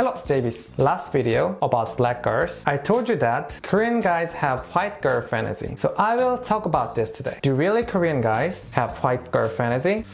Hello, JBs. Last video about black girls, I told you that Korean guys have white girl fantasy. So I will talk about this today. Do really Korean guys have white girl fantasy?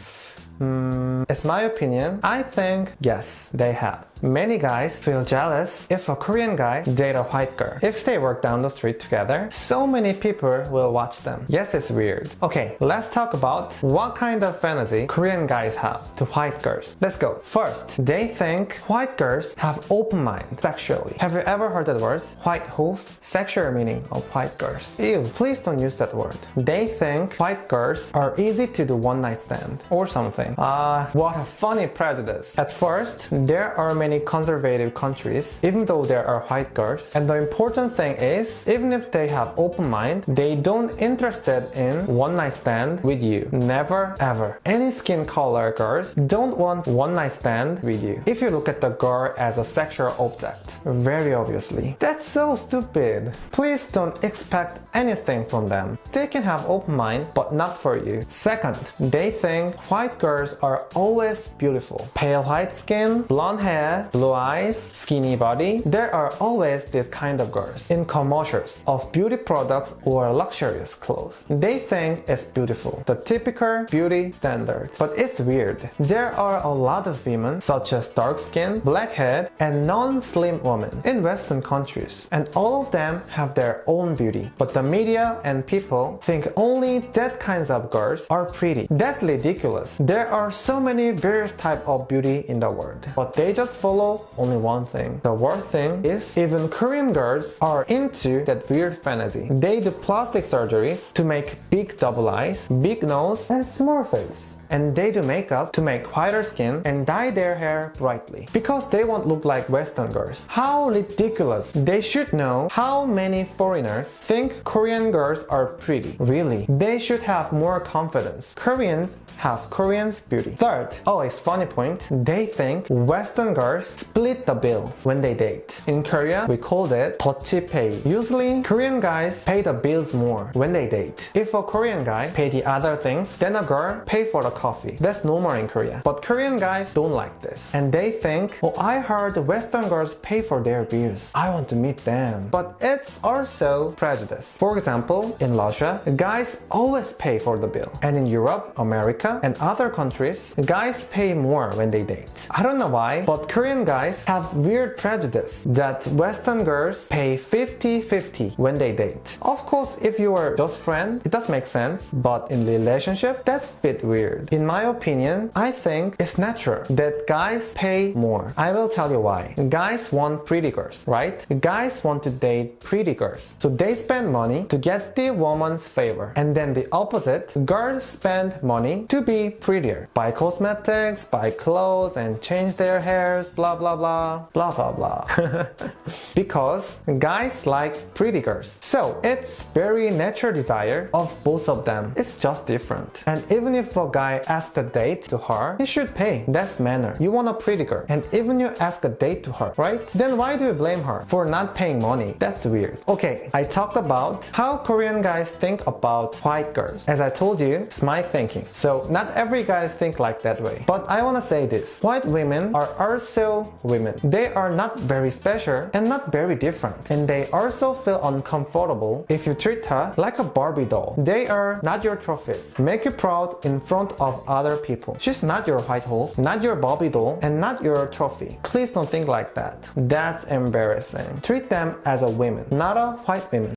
Mm, it's my opinion. I think yes, they have. Many guys feel jealous if a Korean guy date a white girl. If they work down the street together, so many people will watch them. Yes, it's weird. Okay, let's talk about what kind of fantasy Korean guys have to white girls. Let's go. First, they think white girls have open mind sexually. Have you ever heard that word? White holes? Sexual meaning of white girls. Ew, please don't use that word. They think white girls are easy to do one night stand or something. Ah, uh, what a funny prejudice. At first, there are many many conservative countries, even though there are white girls. And the important thing is, even if they have open mind, they don't interested in one night stand with you. Never ever. Any skin color girls don't want one night stand with you. If you look at the girl as a sexual object, very obviously. That's so stupid. Please don't expect anything from them. They can have open mind, but not for you. Second, they think white girls are always beautiful. Pale white skin, blonde hair, blue eyes, skinny body, there are always this kind of girls in commercials of beauty products or luxurious clothes. They think it's beautiful, the typical beauty standard. But it's weird. There are a lot of women such as dark skin, blackhead, and non-slim women in western countries and all of them have their own beauty. But the media and people think only that kinds of girls are pretty. That's ridiculous. There are so many various type of beauty in the world. But they just follow only one thing. The worst thing is even Korean girls are into that weird fantasy. They do plastic surgeries to make big double eyes, big nose, and small face and they do makeup to make whiter skin and dye their hair brightly because they won't look like western girls. How ridiculous. They should know how many foreigners think Korean girls are pretty. Really, they should have more confidence. Koreans have Koreans beauty. Third, oh, always funny point, they think western girls split the bills when they date. In Korea, we called it 더치 pay. Usually, Korean guys pay the bills more when they date. If a Korean guy pay the other things, then a girl pay for the coffee. That's normal in Korea. But Korean guys don't like this. And they think, oh, I heard Western girls pay for their bills. I want to meet them. But it's also prejudice. For example, in Russia, guys always pay for the bill. And in Europe, America, and other countries, guys pay more when they date. I don't know why, but Korean guys have weird prejudice that Western girls pay 50-50 when they date. Of course, if you are just friends, it does make sense, but in relationship, that's a bit weird. In my opinion, I think it's natural that guys pay more. I will tell you why. Guys want pretty girls, right? Guys want to date pretty girls. So they spend money to get the woman's favor. And then the opposite, girls spend money to be prettier. Buy cosmetics, buy clothes, and change their hairs, blah blah blah, blah blah blah. because guys like pretty girls. So it's very natural desire of both of them. It's just different. And even if a guy ask a date to her, you should pay. That's manner. You want a pretty girl. And even you ask a date to her, right? Then why do you blame her for not paying money? That's weird. Okay, I talked about how Korean guys think about white girls. As I told you, it's my thinking. So not every guys think like that way. But I want to say this. White women are also women. They are not very special and not very different. And they also feel uncomfortable if you treat her like a Barbie doll. They are not your trophies. Make you proud in front of of other people. She's not your white horse, not your Barbie doll, and not your trophy. Please don't think like that. That's embarrassing. Treat them as a woman, not a white woman.